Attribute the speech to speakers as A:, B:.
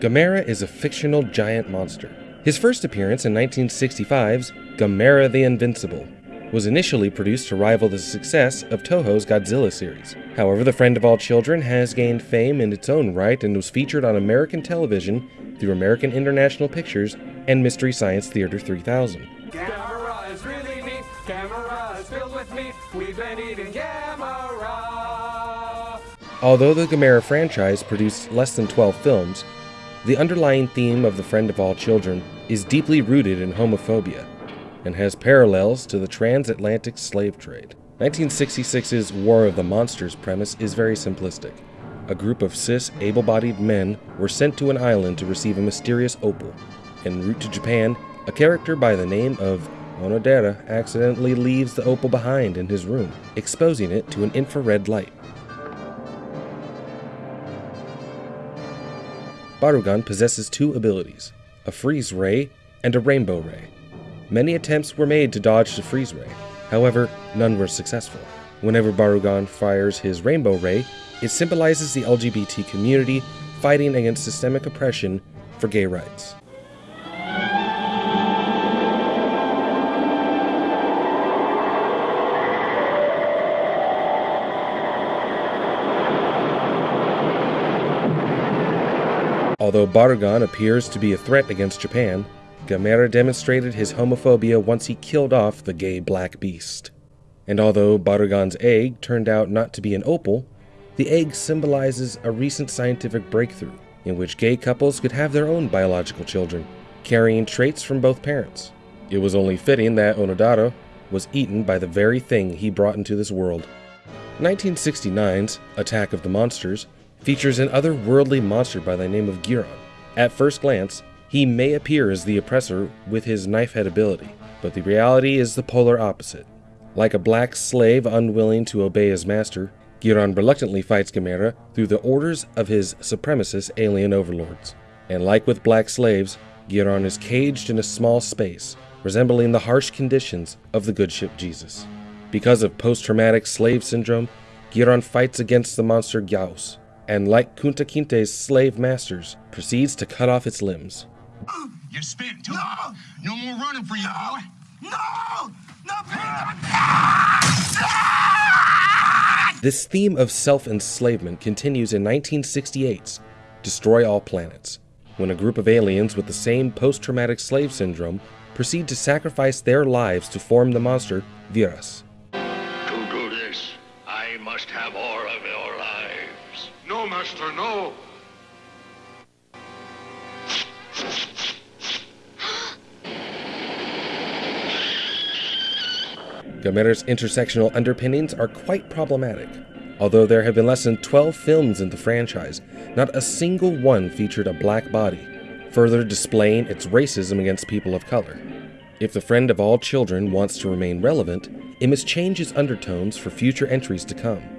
A: Gamera is a fictional giant monster. His first appearance in 1965's Gamera the Invincible was initially produced to rival the success of Toho's Godzilla series. However, The Friend of All Children has gained fame in its own right and was featured on American television through American International Pictures and Mystery Science Theater 3000.
B: Gamera is really neat. Gamera is filled with meat. We've been eating Gamera.
A: Although the Gamera franchise produced less than 12 films, the underlying theme of The Friend of All Children is deeply rooted in homophobia and has parallels to the transatlantic slave trade. 1966's War of the Monsters premise is very simplistic. A group of cis, able bodied men were sent to an island to receive a mysterious opal. En route to Japan, a character by the name of Onodera accidentally leaves the opal behind in his room, exposing it to an infrared light. Barugon possesses two abilities a freeze ray and a rainbow ray. Many attempts were made to dodge the freeze ray, however, none were successful. Whenever Barugon fires his rainbow ray, it symbolizes the LGBT community fighting against systemic oppression for gay rights. Although Barugon appears to be a threat against Japan, Gamera demonstrated his homophobia once he killed off the gay black beast. And although Barugon's egg turned out not to be an opal, the egg symbolizes a recent scientific breakthrough in which gay couples could have their own biological children, carrying traits from both parents. It was only fitting that Onodera was eaten by the very thing he brought into this world. 1969's Attack of the Monsters features an otherworldly monster by the name of Guiron. At first glance, he may appear as the oppressor with his knife head ability, but the reality is the polar opposite. Like a black slave unwilling to obey his master, Guiron reluctantly fights Gamera through the orders of his supremacist alien overlords. And like with black slaves, Guiron is caged in a small space, resembling the harsh conditions of the good ship Jesus. Because of post traumatic slave syndrome, Guiron fights against the monster Gyaos, and like Kunta Kinte's slave masters, proceeds to cut off its limbs.
C: You're spitting too no. no more running for you,
D: no.
C: boy.
D: No! No,
A: This theme of self enslavement continues in 1968's Destroy All Planets, when a group of aliens with the same post traumatic slave syndrome proceed to sacrifice their lives to form the monster Virus.
E: Must have all of your lives.
F: No, Master, no.
A: Gamera's intersectional underpinnings are quite problematic. Although there have been less than 12 films in the franchise, not a single one featured a black body, further displaying its racism against people of color. If the friend of all children wants to remain relevant, it must change its undertones for future entries to come.